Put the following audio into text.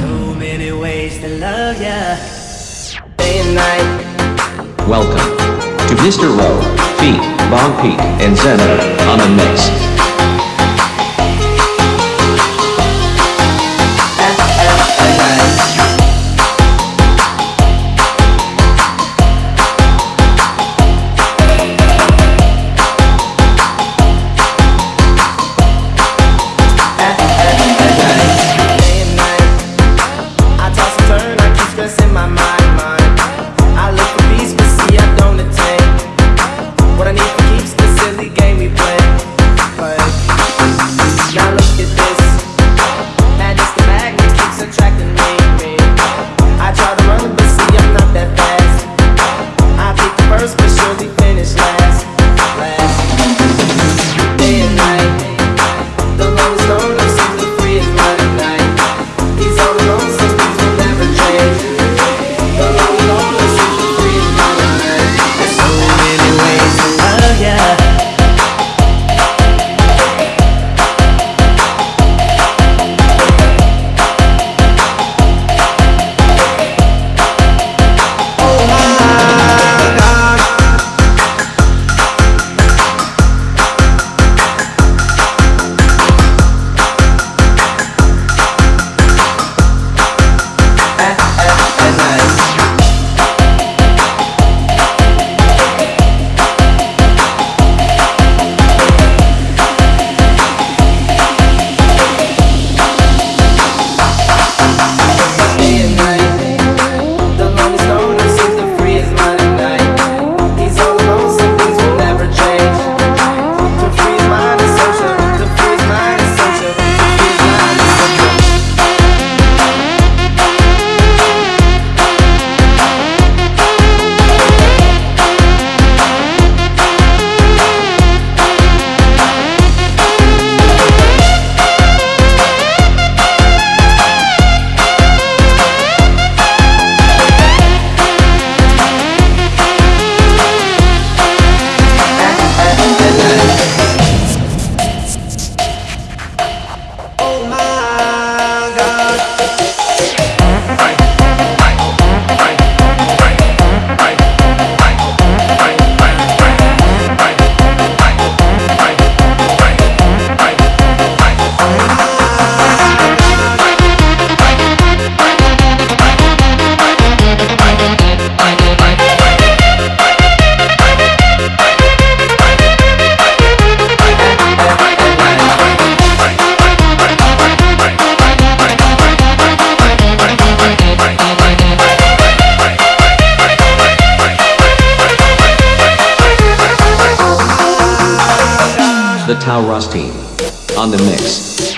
So many ways to love ya. Day and night. Welcome to Mr. Rowe, Feet, Bong Pete, and Zeno on a mix. The Taurus team. On the mix.